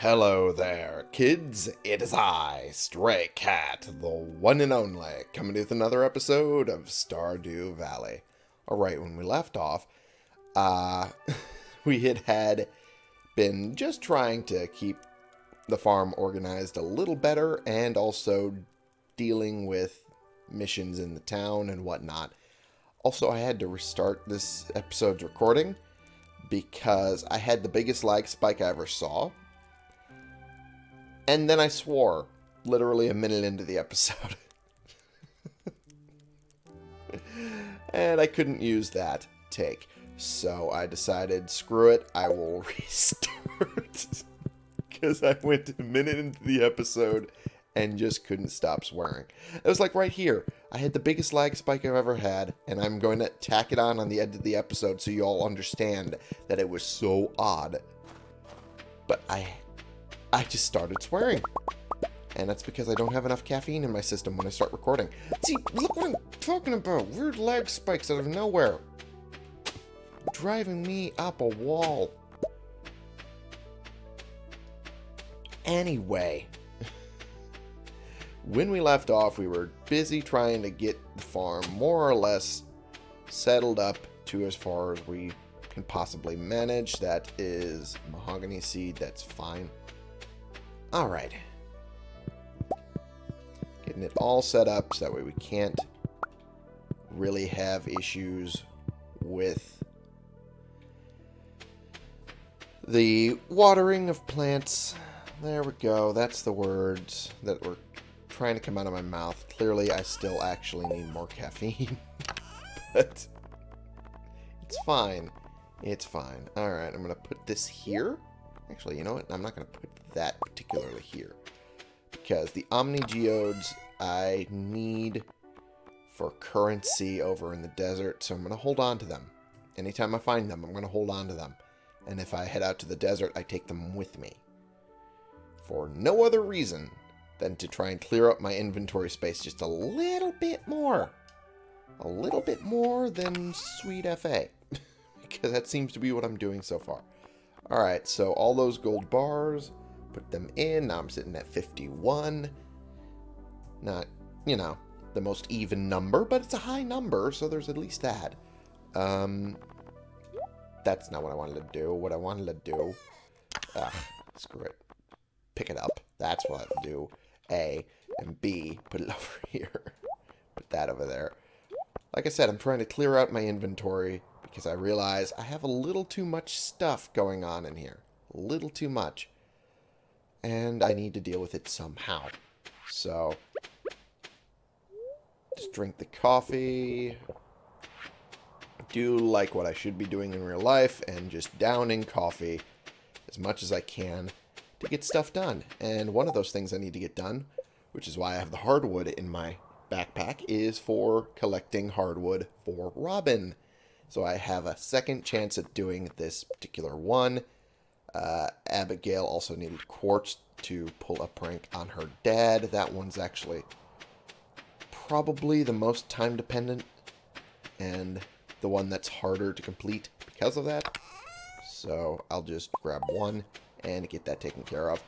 Hello there, kids. It is I, Stray Cat, the one and only, coming with another episode of Stardew Valley. Alright, when we left off, uh, we had had been just trying to keep the farm organized a little better and also dealing with missions in the town and whatnot. Also, I had to restart this episode's recording because I had the biggest lag spike I ever saw. And then I swore, literally a minute into the episode. and I couldn't use that take. So I decided, screw it, I will restart. Because I went a minute into the episode and just couldn't stop swearing. It was like right here. I had the biggest lag spike I've ever had, and I'm going to tack it on on the end of the episode so you all understand that it was so odd. But I, I just started swearing. And that's because I don't have enough caffeine in my system when I start recording. See, look what I'm talking about. Weird lag spikes out of nowhere. Driving me up a wall. Anyway, when we left off, we were busy trying to get the farm more or less settled up to as far as we can possibly manage. That is mahogany seed. That's fine. All right. Getting it all set up so that way we can't really have issues with the watering of plants. There we go. That's the words that were trying to come out of my mouth. Clearly, I still actually need more caffeine. but it's fine. It's fine. Alright, I'm going to put this here. Actually, you know what? I'm not going to put that particularly here. Because the Omni Geodes I need for currency over in the desert, so I'm going to hold on to them. Anytime I find them, I'm going to hold on to them. And if I head out to the desert, I take them with me. For no other reason than to try and clear up my inventory space just a little bit more. A little bit more than Sweet FA. because that seems to be what I'm doing so far. Alright, so all those gold bars, put them in. Now I'm sitting at 51. Not, you know, the most even number, but it's a high number, so there's at least that. Um, that's not what I wanted to do. What I wanted to do... Ugh, screw it. Pick it up. That's what I do. A. And B, put it over here. Put that over there. Like I said, I'm trying to clear out my inventory because I realize I have a little too much stuff going on in here. A little too much. And I need to deal with it somehow. So, just drink the coffee. Do like what I should be doing in real life and just downing coffee as much as I can to get stuff done. And one of those things I need to get done, which is why I have the hardwood in my backpack, is for collecting hardwood for Robin. So I have a second chance at doing this particular one. Uh, Abigail also needed quartz to pull a prank on her dad. That one's actually probably the most time dependent and the one that's harder to complete because of that. So I'll just grab one and get that taken care of.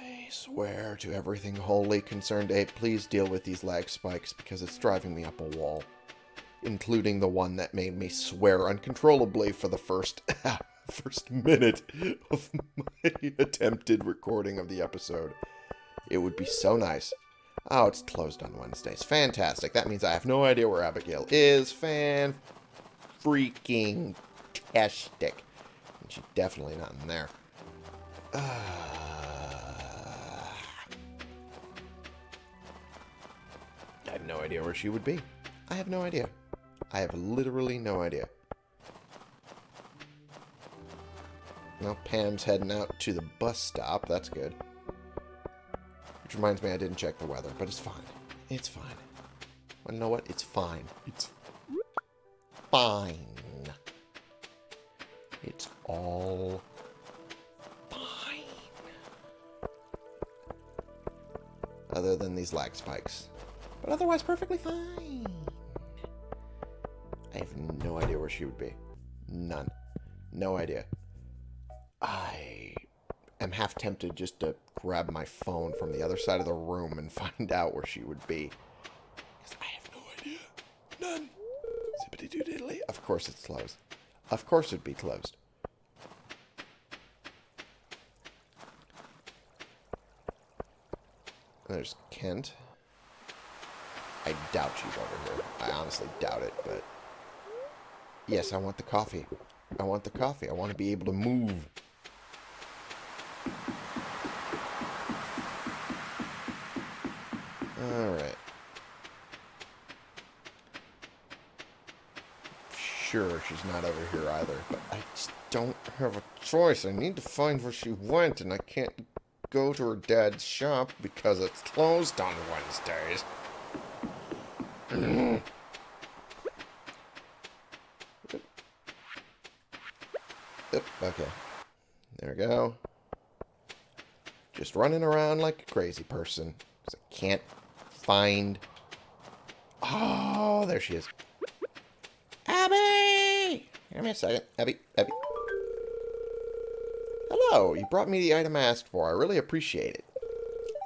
I swear to everything holy ConcernedApe, please deal with these lag spikes because it's driving me up a wall. Including the one that made me swear uncontrollably for the first first minute of my attempted recording of the episode. It would be so nice. Oh, it's closed on Wednesdays. Fantastic. That means I have no idea where Abigail is. Fan freaking tastic. And she's definitely not in there. Uh, I have no idea where she would be. I have no idea. I have literally no idea. Now Pam's heading out to the bus stop. That's good. Which reminds me I didn't check the weather, but it's fine. It's fine. Well, you know what? It's fine. It's fine. It's all fine. Other than these lag spikes. But otherwise perfectly fine. I have no idea where she would be. None. No idea. I am half tempted just to grab my phone from the other side of the room and find out where she would be. Because I have no idea. None. Zippity doo diddly. Of course it's closed. Of course it'd be closed. There's Kent. I doubt she's over here. I honestly doubt it, but... Yes, I want the coffee. I want the coffee. I want to be able to move. Alright. Sure, she's not over here either, but I just don't have a choice. I need to find where she went, and I can't go to her dad's shop because it's closed on Wednesdays. Yep, okay. There we go. Just running around like a crazy person. Because I can't find... Oh, there she is. Abby! Give me a second. Abby, Abby. Hello, you brought me the item I asked for. I really appreciate it.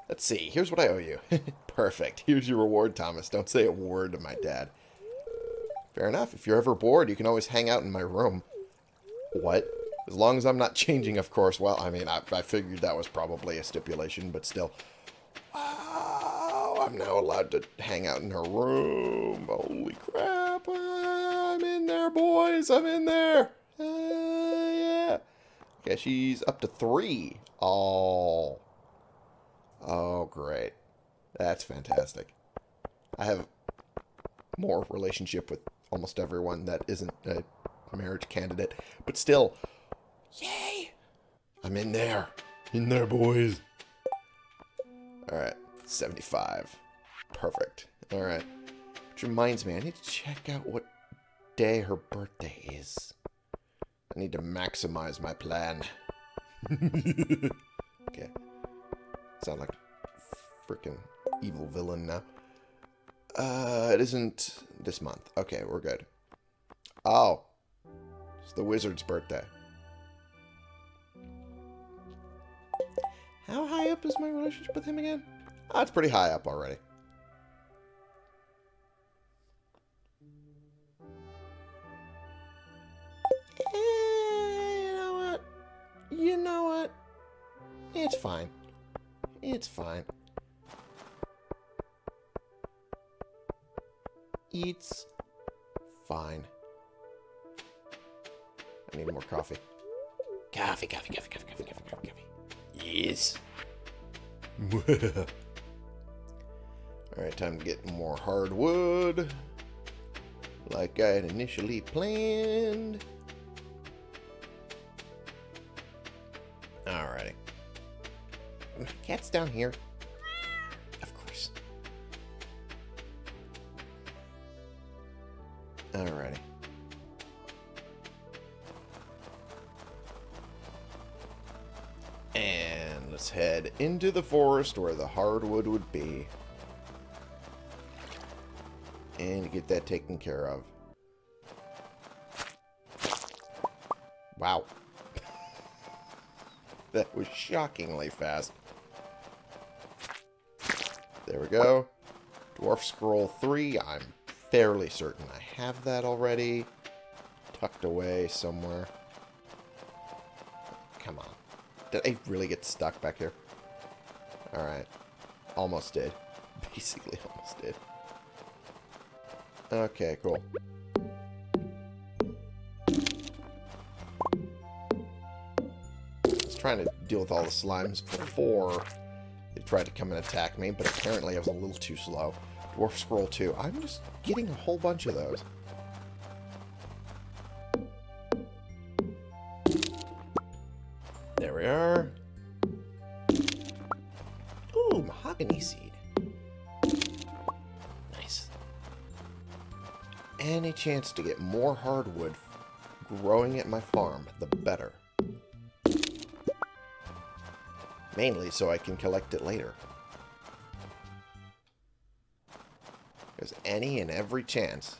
Let's see, here's what I owe you. Perfect. Here's your reward, Thomas. Don't say a word to my dad. Fair enough. If you're ever bored, you can always hang out in my room. What? As long as I'm not changing, of course. Well, I mean, I, I figured that was probably a stipulation, but still. I'm now allowed to hang out in her room. Holy crap. I'm in there, boys. I'm in there. Uh, yeah. Okay, she's up to three. Oh. Oh, great. That's fantastic. I have more relationship with almost everyone that isn't a marriage candidate. But still, yay! I'm in there. In there, boys. Alright, 75. Perfect. Alright. Which reminds me, I need to check out what day her birthday is. I need to maximize my plan. okay. Sound like freaking evil villain now. Uh, it isn't this month. Okay, we're good. Oh. It's the wizard's birthday. How high up is my relationship with him again? It's pretty high up already. Eh, you know what? You know what? It's fine. It's fine. It's fine. I need more coffee. Coffee, coffee, coffee, coffee, coffee, coffee, coffee, coffee. Yes. Alright, time to get more hardwood. Like I had initially planned. Alrighty. My Cat's down here. Of course. Alrighty. And let's head into the forest where the hardwood would be. And get that taken care of. Wow. that was shockingly fast. There we go. Dwarf Scroll 3. I'm fairly certain I have that already. Tucked away somewhere. Come on. Did I really get stuck back here? Alright. Almost did. Basically almost did. Okay, cool. I was trying to deal with all the slimes before they tried to come and attack me, but apparently I was a little too slow. Dwarf Scroll 2. I'm just getting a whole bunch of those. Chance to get more hardwood growing at my farm, the better. Mainly so I can collect it later. There's any and every chance.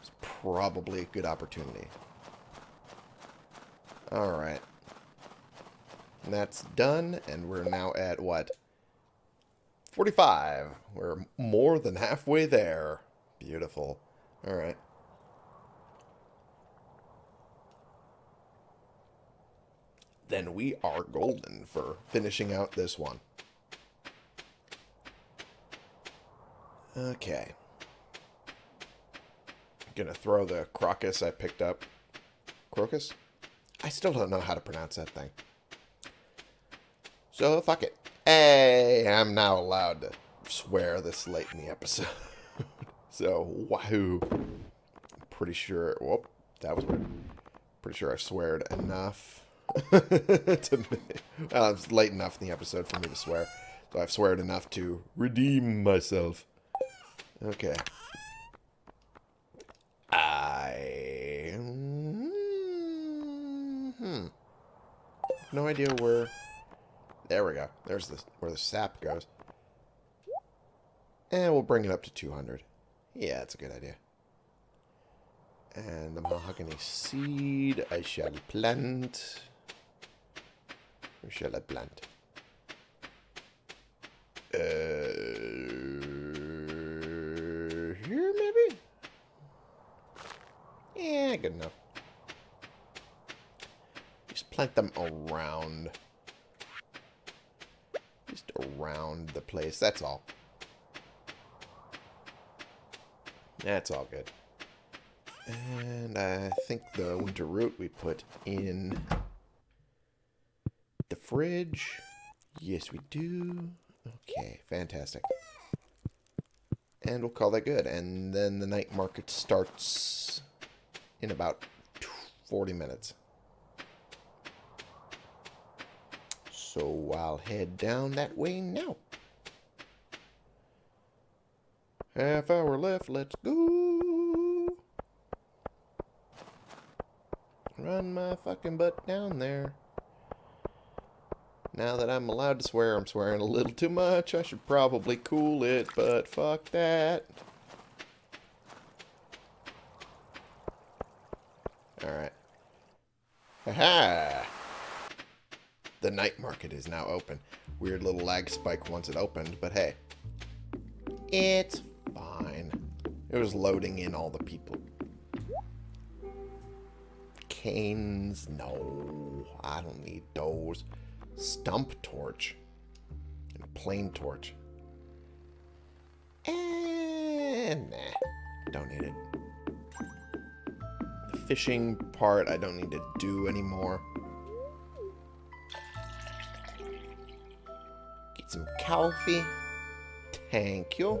It's probably a good opportunity. Alright. That's done, and we're now at, what? 45. We're more than halfway there. Beautiful. Alright. Then we are golden for finishing out this one. Okay. Gonna throw the crocus I picked up. Crocus? I still don't know how to pronounce that thing. So, fuck it. Hey, I'm now allowed to swear this late in the episode. so, wahoo. Pretty sure... Whoop, that was weird. Pretty sure I sweared enough. to me. Well, it's late enough in the episode for me to swear. So I've sweared enough to redeem myself. Okay. I... Hmm. No idea where... There we go. There's the, where the sap goes. And we'll bring it up to 200. Yeah, that's a good idea. And the mahogany seed I shall plant. Where shall I plant? Uh, here, maybe? Yeah, good enough. Just plant them around. Just around the place, that's all. That's all good. And I think the winter root we put in the fridge. Yes, we do. Okay, fantastic. And we'll call that good. And then the night market starts in about 40 minutes. So I'll head down that way now. Half hour left, let's go. Run my fucking butt down there. Now that I'm allowed to swear, I'm swearing a little too much. I should probably cool it, but fuck that. Alright. Haha! The night market is now open. Weird little lag spike once it opened, but hey. It's. It was loading in all the people. Canes? No. I don't need those. Stump torch. And a plain torch. And nah. Don't need it. The fishing part I don't need to do anymore. Get some coffee. Thank you.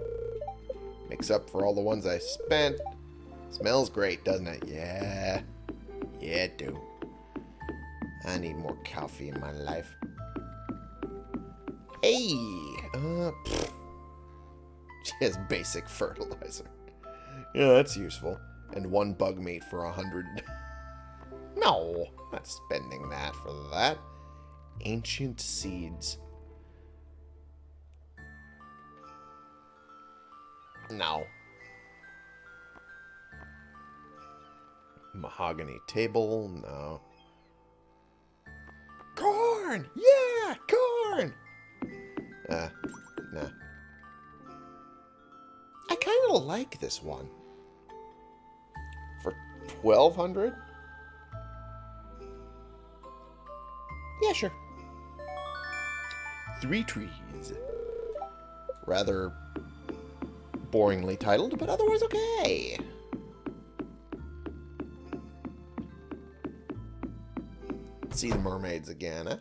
Makes up for all the ones I spent. Smells great, doesn't it? Yeah. Yeah, it do. I need more coffee in my life. Hey! Uh, Just basic fertilizer. Yeah, that's useful. And one bug meat for a hundred. no, not spending that for that. Ancient seeds. No. Mahogany table, no. Corn! Yeah, corn! Uh, nah. I kind of like this one. For 1200 Yeah, sure. Three trees. Rather boringly titled, but otherwise okay. See the mermaids again, eh?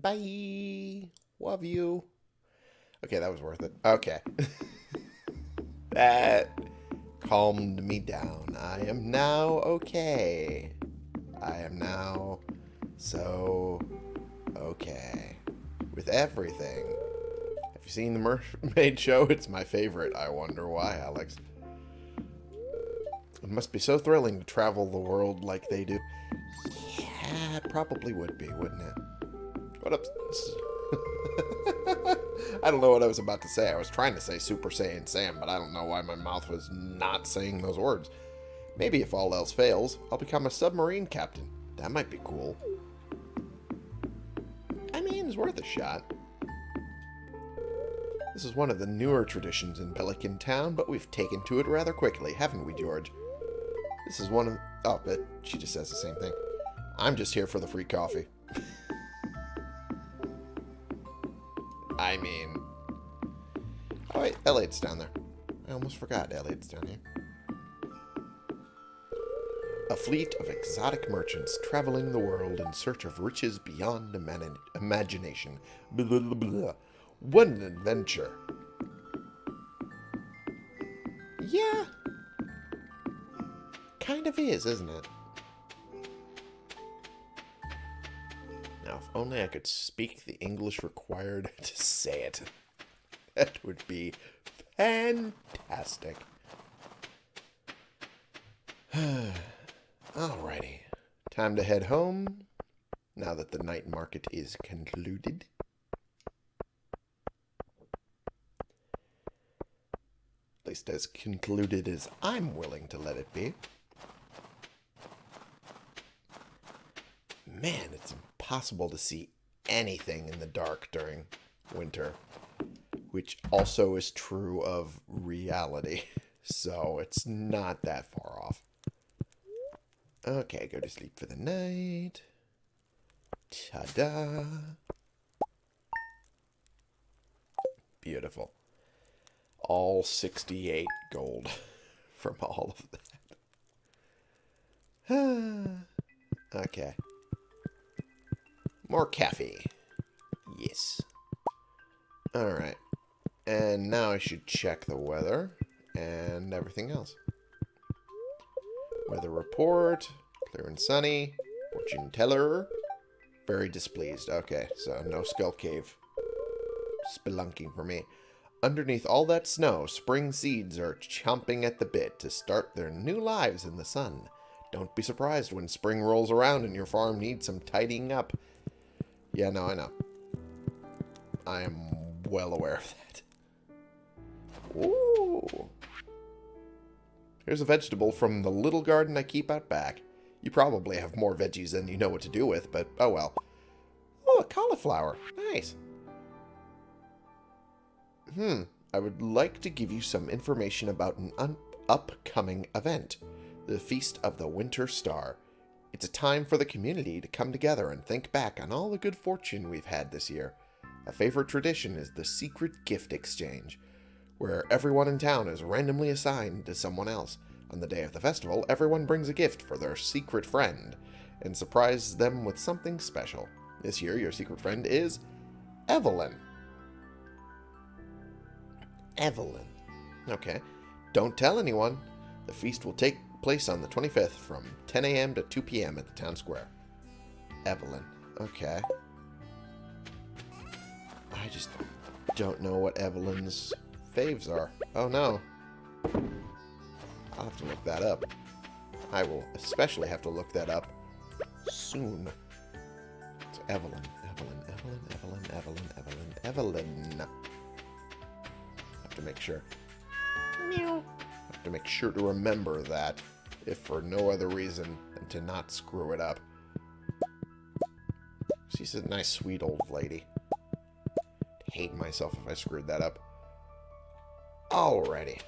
Bye. Love you. Okay, that was worth it. Okay. that calmed me down. I am now okay. I am now so okay with everything. Have you seen the Mermaid Show? It's my favorite. I wonder why, Alex. It must be so thrilling to travel the world like they do. Yeah, it probably would be, wouldn't it? What up? I don't know what I was about to say. I was trying to say Super Saiyan Sam, but I don't know why my mouth was not saying those words. Maybe if all else fails, I'll become a submarine captain. That might be cool. I mean, it's worth a shot. This is one of the newer traditions in Pelican Town, but we've taken to it rather quickly, haven't we, George? This is one of... Oh, but she just says the same thing. I'm just here for the free coffee. I mean... Oh, wait, Elliott's down there. I almost forgot Elliott's down here. A fleet of exotic merchants traveling the world in search of riches beyond imagination. Blah, blah, blah. What an adventure. Yeah. Kind of is, isn't it? Now, if only I could speak the English required to say it. That would be fantastic. Alrighty. Time to head home, now that the night market is concluded. At least as concluded as I'm willing to let it be. Man, it's impossible to see anything in the dark during winter. Which also is true of reality. So it's not that far off. Okay, go to sleep for the night. Ta-da. Beautiful. All 68 gold from all of that. okay. More cafe. Yes. Alright. And now I should check the weather and everything else. Weather report. Clear and sunny. Fortune teller. Very displeased. Okay, so no skull cave. Spelunking for me. Underneath all that snow, spring seeds are chomping at the bit to start their new lives in the sun. Don't be surprised when spring rolls around and your farm needs some tidying up. Yeah, no, I know. I am well aware of that. Ooh. Here's a vegetable from the little garden I keep out back. You probably have more veggies than you know what to do with, but oh well. Oh, a cauliflower. Nice. Hmm. I would like to give you some information about an upcoming event. The Feast of the Winter Star. It's a time for the community to come together and think back on all the good fortune we've had this year. A favorite tradition is the secret gift exchange where everyone in town is randomly assigned to someone else. On the day of the festival, everyone brings a gift for their secret friend and surprises them with something special. This year, your secret friend is Evelyn. Evelyn. Okay. Don't tell anyone. The feast will take place on the 25th from 10 a.m. to 2 p.m. at the town square. Evelyn. Okay. I just don't know what Evelyn's faves are. Oh no. I'll have to look that up. I will especially have to look that up soon. It's Evelyn, Evelyn, Evelyn, Evelyn, Evelyn, Evelyn, Evelyn. Have to make sure. Meow. Have to make sure to remember that, if for no other reason than to not screw it up. She's a nice, sweet old lady. Hate myself if I screwed that up. Alrighty.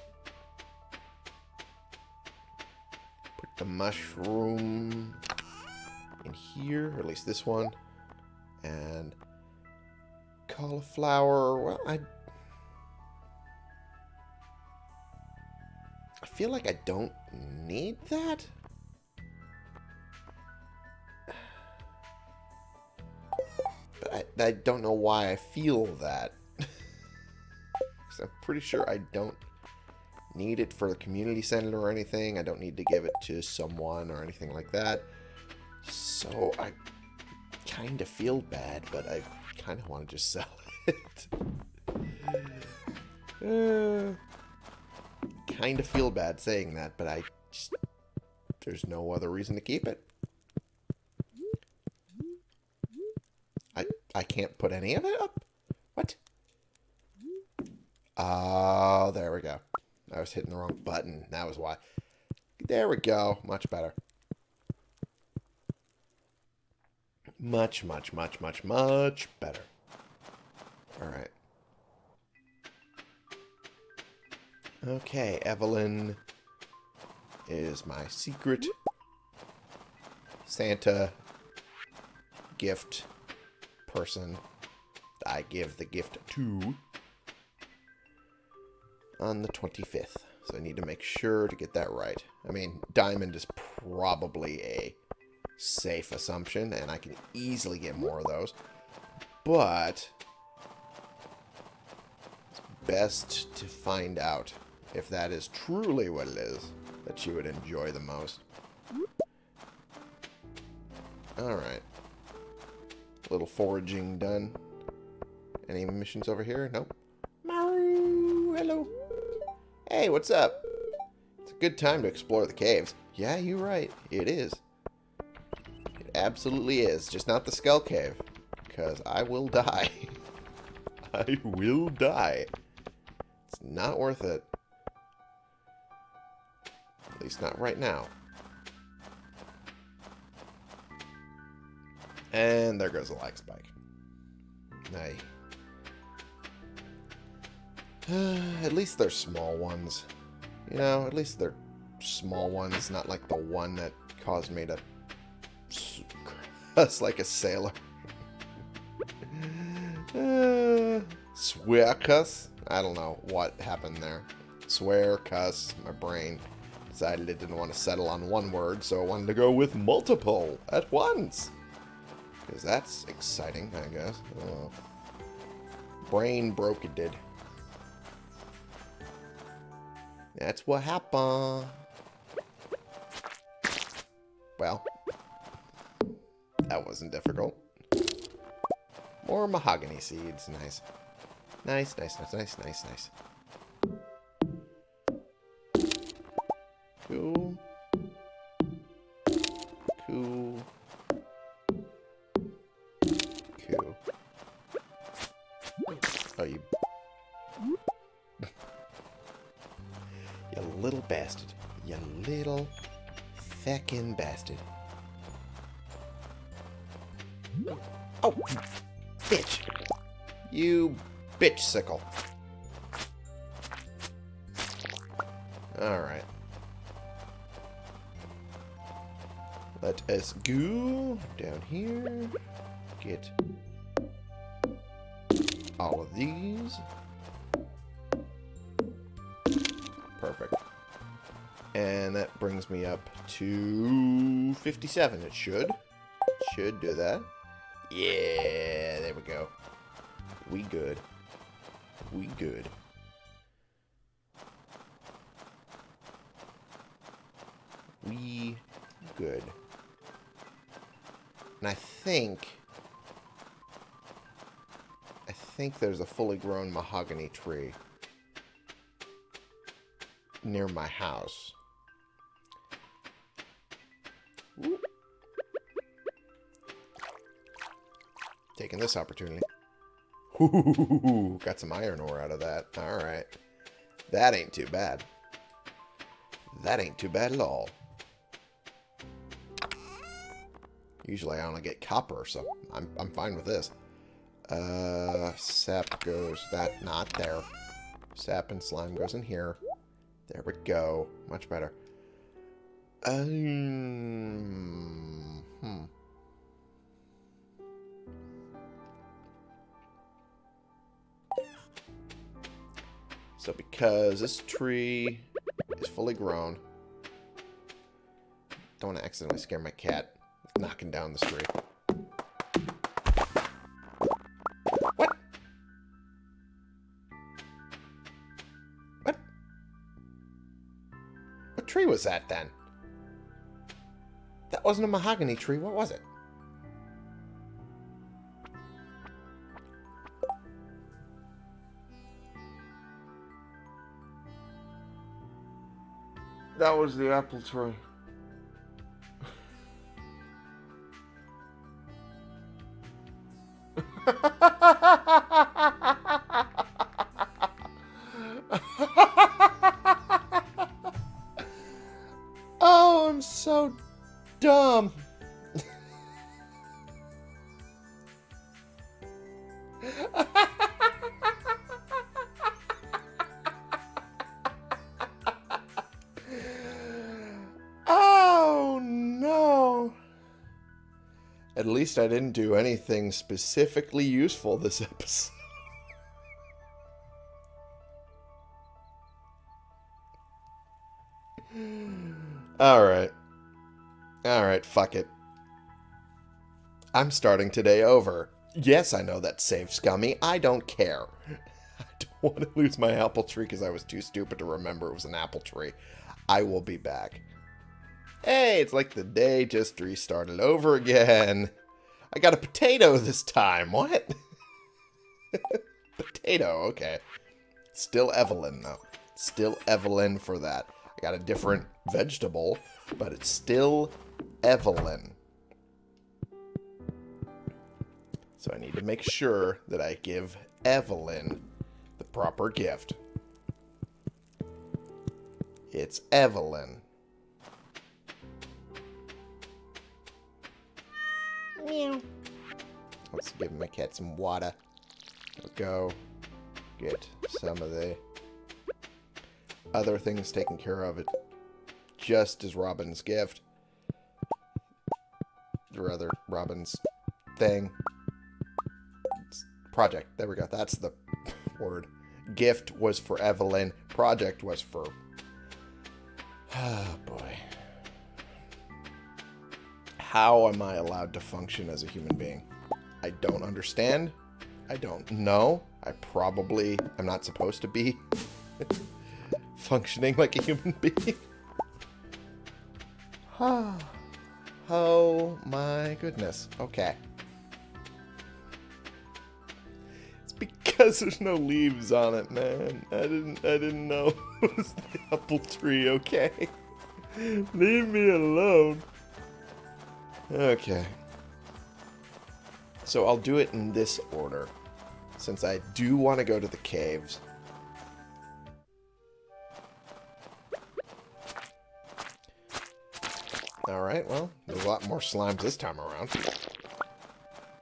Put the mushroom in here, or at least this one. And cauliflower, well, I... feel like I don't need that. But I, I don't know why I feel that. Because I'm pretty sure I don't need it for the community center or anything. I don't need to give it to someone or anything like that. So I kind of feel bad, but I kind of want to just sell it. uh, kind of feel bad saying that, but I just... There's no other reason to keep it. I, I can't put any of it up? What? Oh, there we go. I was hitting the wrong button. That was why. There we go. Much better. Much, much, much, much, much better. Alright. Okay, Evelyn is my secret Santa gift person I give the gift to on the 25th. So I need to make sure to get that right. I mean, diamond is probably a safe assumption, and I can easily get more of those. But it's best to find out if that is truly what it is that you would enjoy the most. Alright. Little foraging done. Any missions over here? Nope. Maru, hello. Hey, what's up? It's a good time to explore the caves. Yeah, you're right. It is. It absolutely is. Just not the Skull Cave. Because I will die. I will die. It's not worth it. At least not right now. And there goes the lag spike. Nay. at least they're small ones. You know, at least they're small ones, not like the one that caused me to cuss like a sailor. uh, swear cuss? I don't know what happened there. Swear, cuss, my brain decided it didn't want to settle on one word, so I wanted to go with multiple at once. Because that's exciting, I guess. Uh, brain broke it did. That's what happened. Well, that wasn't difficult. More mahogany seeds. Nice. Nice, nice, nice, nice, nice, nice. Cool. Cool. Cool. Oh, you... you little bastard. You little feckin' bastard. Oh, bitch. You bitch sickle. Alright. Let us go down here. Get all of these. Perfect. And that brings me up to 57. It should. Should do that. Yeah, there we go. We good. We good. We good. And I think... I think there's a fully grown mahogany tree near my house. Taking this opportunity. Ooh, got some iron ore out of that. Alright. That ain't too bad. That ain't too bad at all. Usually I only get copper, so I'm, I'm fine with this. Uh, sap goes that, not there. Sap and slime goes in here. There we go. Much better. Um, hmm. So because this tree is fully grown, don't want to accidentally scare my cat knocking down the street. What? What? What tree was that then? That wasn't a mahogany tree. What was it? That was the apple tree. Least I didn't do anything specifically useful this episode. Alright. Alright, fuck it. I'm starting today over. Yes, I know that's safe, Scummy. I don't care. I don't want to lose my apple tree because I was too stupid to remember it was an apple tree. I will be back. Hey, it's like the day just restarted over again. I got a potato this time. What? potato, okay. Still Evelyn, though. Still Evelyn for that. I got a different vegetable, but it's still Evelyn. So I need to make sure that I give Evelyn the proper gift. It's Evelyn. Meow. Let's give my cat some water. I'll go get some of the other things taken care of it just as Robin's gift. Or other Robin's thing. It's project. There we go. That's the word. Gift was for Evelyn. Project was for... Oh, boy. How am I allowed to function as a human being? I don't understand. I don't know. I probably am not supposed to be functioning like a human being. oh my goodness. Okay. It's because there's no leaves on it, man. I didn't I didn't know it was the apple tree, okay? Leave me alone. Okay. So I'll do it in this order. Since I do want to go to the caves. Alright, well, there's a lot more slimes this time around.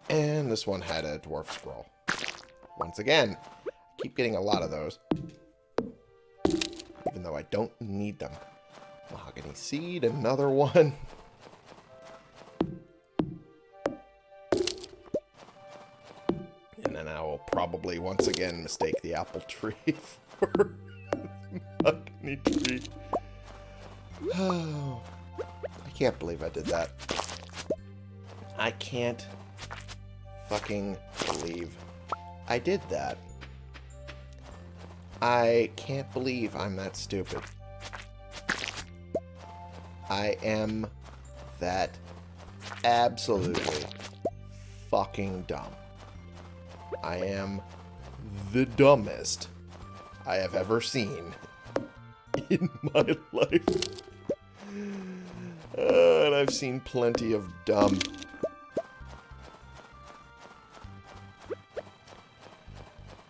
And this one had a dwarf scroll. Once again, I keep getting a lot of those. Even though I don't need them. Mahogany seed, another one. I will probably once again mistake the apple tree for tree. I can't believe I did that. I can't fucking believe I did that. I can't believe I'm that stupid. I am that absolutely fucking dumb. I am the dumbest I have ever seen in my life. Uh, and I've seen plenty of dumb.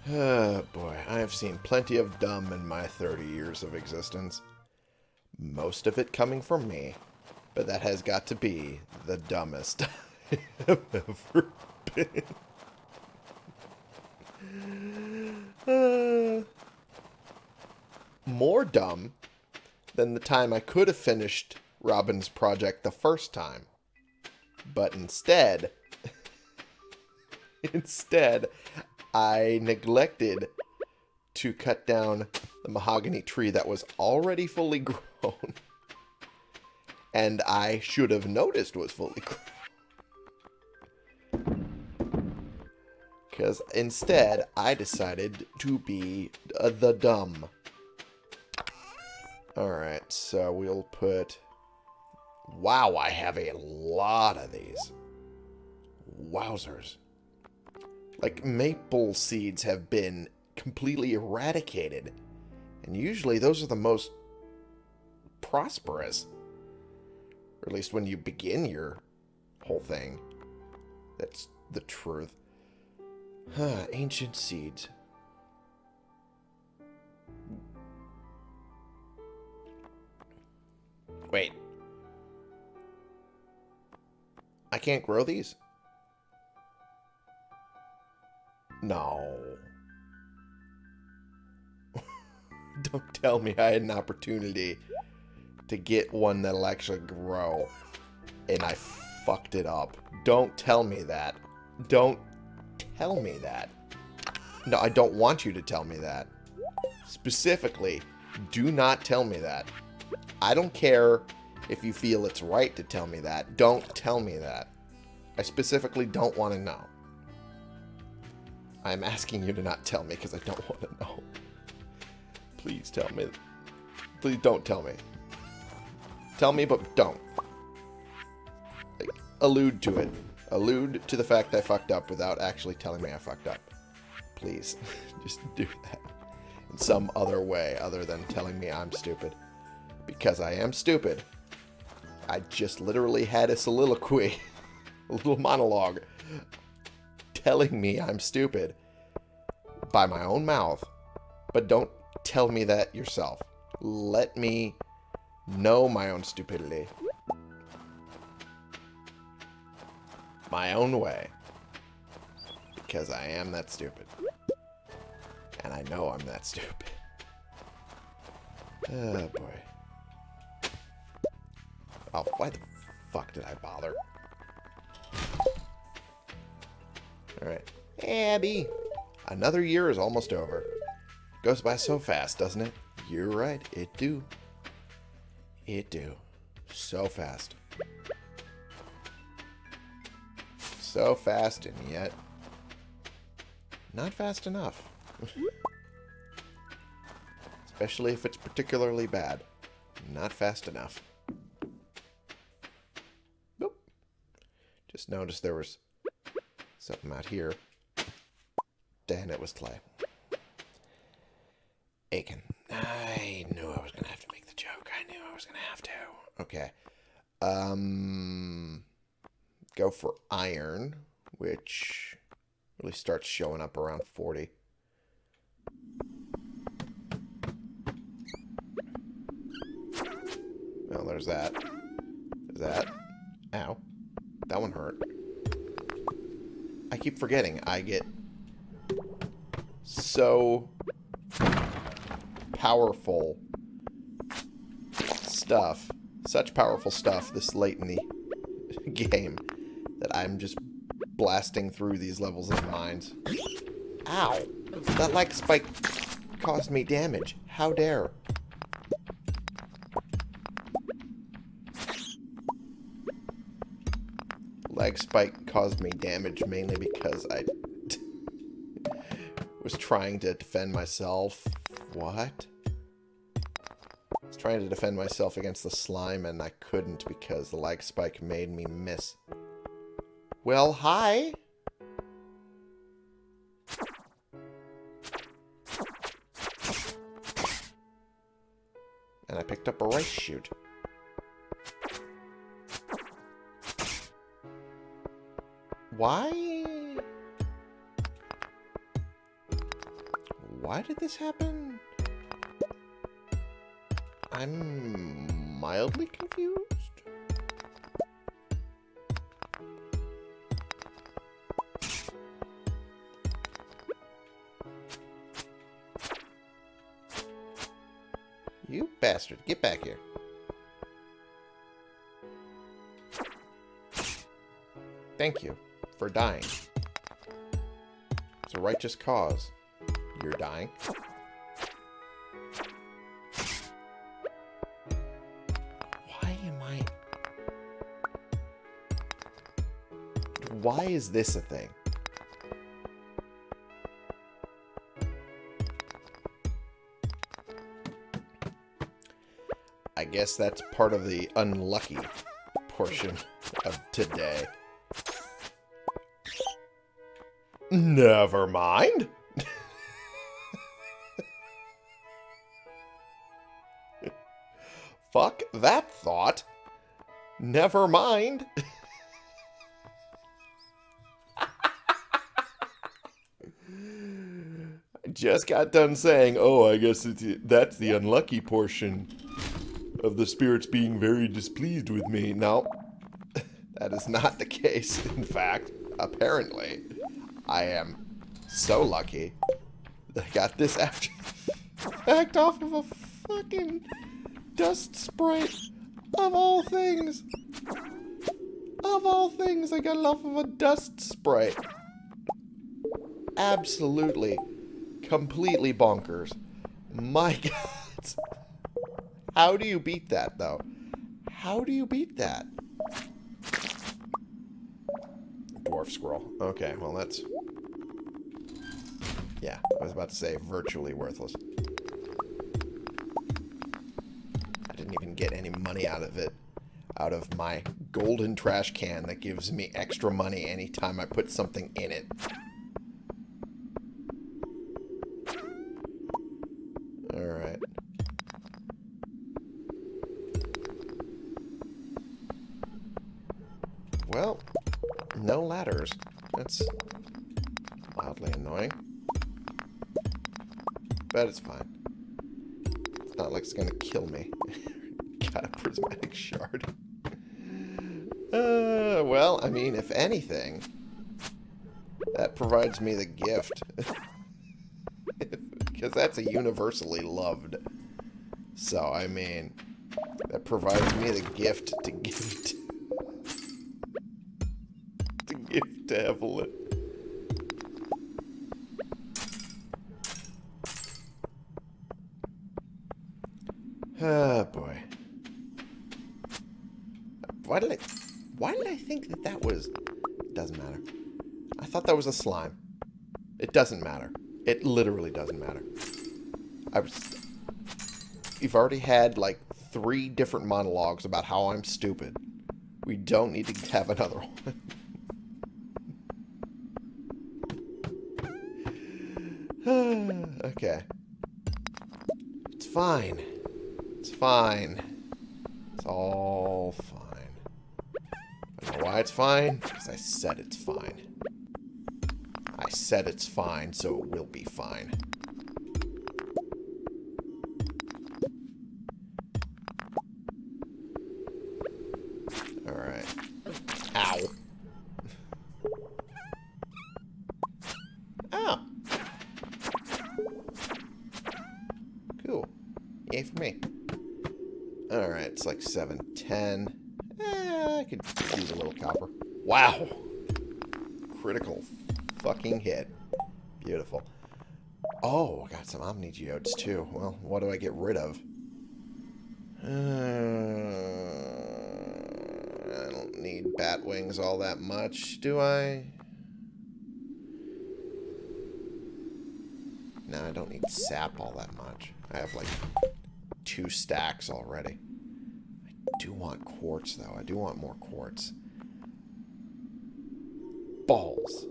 Oh boy, I have seen plenty of dumb in my 30 years of existence. Most of it coming from me, but that has got to be the dumbest I have ever been. More dumb than the time I could have finished Robin's project the first time. But instead, instead, I neglected to cut down the mahogany tree that was already fully grown. And I should have noticed was fully grown. Because instead, I decided to be uh, the dumb. Alright, so we'll put... Wow, I have a lot of these. Wowzers. Like, maple seeds have been completely eradicated. And usually those are the most prosperous. Or at least when you begin your whole thing. That's the truth. Huh, ancient seeds. Wait. I can't grow these? No. Don't tell me I had an opportunity to get one that'll actually grow. And I fucked it up. Don't tell me that. Don't tell me that. No, I don't want you to tell me that. Specifically, do not tell me that. I don't care if you feel it's right to tell me that. Don't tell me that. I specifically don't want to know. I'm asking you to not tell me because I don't want to know. Please tell me. Please don't tell me. Tell me, but don't. Like, allude to it. Allude to the fact I fucked up without actually telling me I fucked up. Please. Just do that. In some other way other than telling me I'm stupid. Because I am stupid. I just literally had a soliloquy. a little monologue. Telling me I'm stupid. By my own mouth. But don't tell me that yourself. Let me know my own stupidity. My own way. Because I am that stupid. And I know I'm that stupid. Oh, boy. Oh, why the fuck did I bother? Alright. Abby! Another year is almost over. Goes by so fast, doesn't it? You're right, it do. It do. So fast. So fast and yet not fast enough. Especially if it's particularly bad. Not fast enough. Nope. Just noticed there was something out here. Dan, it was clay. Aiken. I knew I was going to have to make the joke. I knew I was going to have to. Okay. Um, go for iron, which really starts showing up around 40. Well, there's that. There's that. Ow. That one hurt. I keep forgetting. I get so powerful stuff. Such powerful stuff this late in the game I'm just blasting through these levels of mines. Ow! That like spike caused me damage. How dare. Lag spike caused me damage mainly because I was trying to defend myself. What? I was trying to defend myself against the slime and I couldn't because the lag spike made me miss. Well, hi. And I picked up a rice shoot. Why? Why did this happen? I'm mildly confused. You bastard. Get back here. Thank you for dying. It's a righteous cause. You're dying. Why am I... Why is this a thing? Guess that's part of the unlucky portion of today. Never mind. Fuck that thought. Never mind. I just got done saying, oh, I guess that's the unlucky portion of the spirits being very displeased with me. Now, that is not the case. In fact, apparently, I am so lucky that I got this after fact off of a fucking dust sprite of all things. Of all things, I got it off of a dust sprite. Absolutely, completely bonkers. My God. How do you beat that, though? How do you beat that? Dwarf Scroll. Okay, well, that's... Yeah, I was about to say virtually worthless. I didn't even get any money out of it. Out of my golden trash can that gives me extra money anytime I put something in it. That's mildly annoying. But it's fine. It's not like it's gonna kill me. Got a prismatic shard. Uh, well, I mean, if anything, that provides me the gift. Because that's a universally loved. So, I mean, that provides me the gift to give Ah, boy. Why did I... Why did I think that that was... Doesn't matter. I thought that was a slime. It doesn't matter. It literally doesn't matter. I was... You've already had, like, three different monologues about how I'm stupid. We don't need to have another one. okay. It's fine. Fine. It's all fine. I don't know why it's fine. Because I said it's fine. I said it's fine, so it will be fine. Bat wings all that much, do I? No, I don't need sap all that much. I have like two stacks already. I do want quartz, though. I do want more quartz. Balls.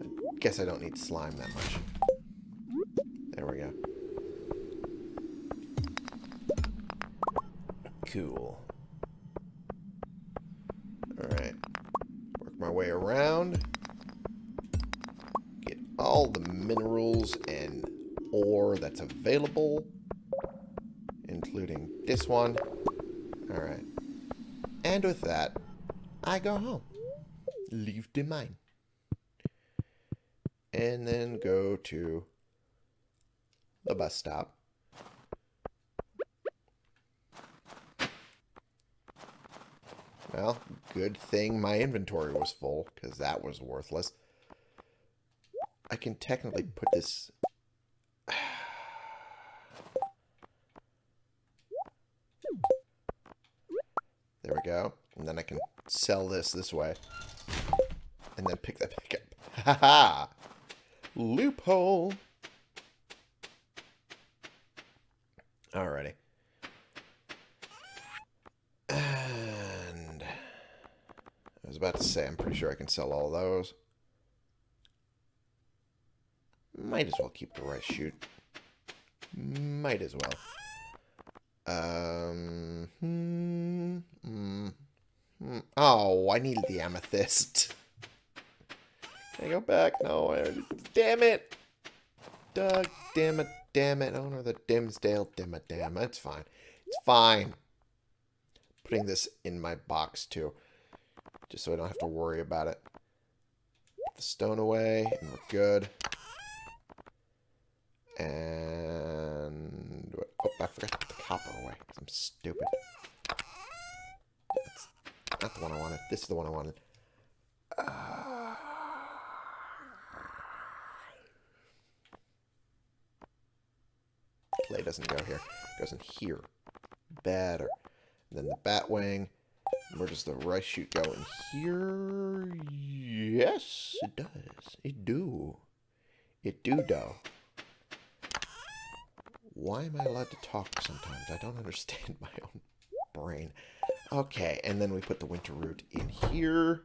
I guess I don't need slime that much. There we go. Cool. Alright. Work my way around. Get all the minerals and ore that's available. Including this one. Alright. And with that, I go home. Leave the mine. And then go to the bus stop. Well, good thing my inventory was full, because that was worthless. I can technically put this... sell this this way. And then pick that back up. Ha ha! Loophole! Alrighty. And... I was about to say, I'm pretty sure I can sell all those. Might as well keep the rice shoot. Might as well. Um... Oh, I needed the amethyst. Can I go back? No, I already. Damn it! Doug, damn it, damn it. Owner of the Dimsdale, damn it, damn it. It's fine. It's fine. Putting this in my box, too. Just so I don't have to worry about it. Put the stone away, and we're good. And... Oh, I forgot to put the copper away. I'm stupid. Not the one I wanted. This is the one I wanted. Uh... Clay doesn't go here. Goes in here. Better. And then the bat wing. Where does the rice shoot go? In here? Yes, it does. It do. It do, do. Why am I allowed to talk sometimes? I don't understand my own brain. Okay, and then we put the winter root in here.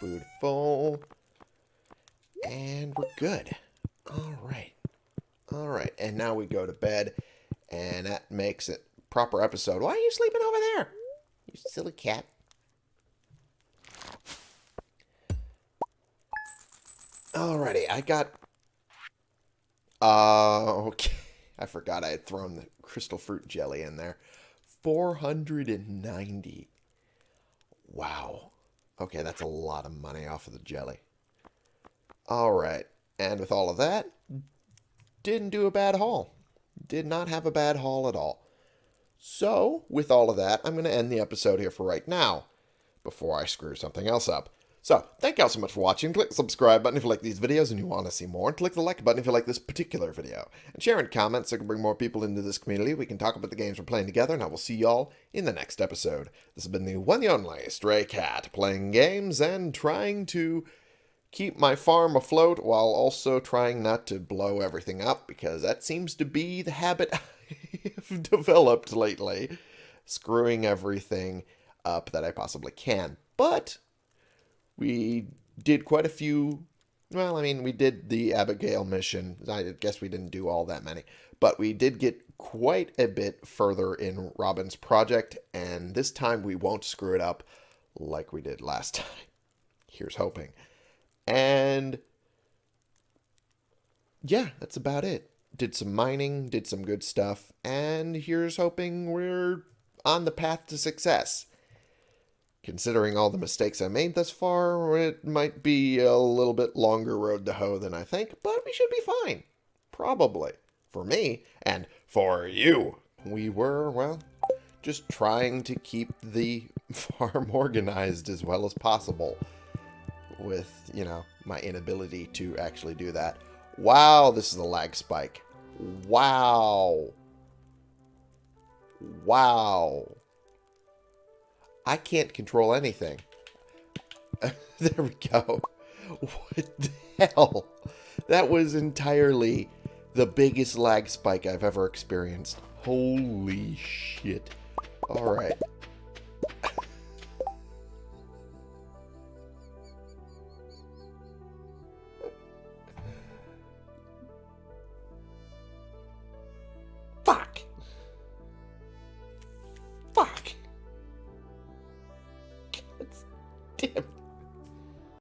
Beautiful. And we're good. All right. All right, and now we go to bed, and that makes it proper episode. Why are you sleeping over there? You silly cat. Alrighty, I got... Uh, okay. I forgot I had thrown the crystal fruit jelly in there. 490. Wow. Okay, that's a lot of money off of the jelly. Alright, and with all of that, didn't do a bad haul. Did not have a bad haul at all. So, with all of that, I'm going to end the episode here for right now, before I screw something else up. So, thank y'all so much for watching. Click the subscribe button if you like these videos and you want to see more. And click the like button if you like this particular video. And share and comment so I can bring more people into this community. We can talk about the games we're playing together, and I will see y'all in the next episode. This has been the one and only Stray Cat, playing games and trying to keep my farm afloat while also trying not to blow everything up, because that seems to be the habit I've developed lately. Screwing everything up that I possibly can. But we did quite a few. Well, I mean, we did the Abigail mission. I guess we didn't do all that many. But we did get quite a bit further in Robin's project. And this time we won't screw it up like we did last time. Here's hoping. And yeah, that's about it. Did some mining, did some good stuff, and here's hoping we're on the path to success. Considering all the mistakes I made thus far, it might be a little bit longer road to hoe than I think, but we should be fine. Probably. For me, and for you. We were, well, just trying to keep the farm organized as well as possible with, you know, my inability to actually do that. Wow, this is a lag spike. Wow. Wow. I can't control anything. there we go. What the hell? That was entirely the biggest lag spike I've ever experienced. Holy shit. Alright.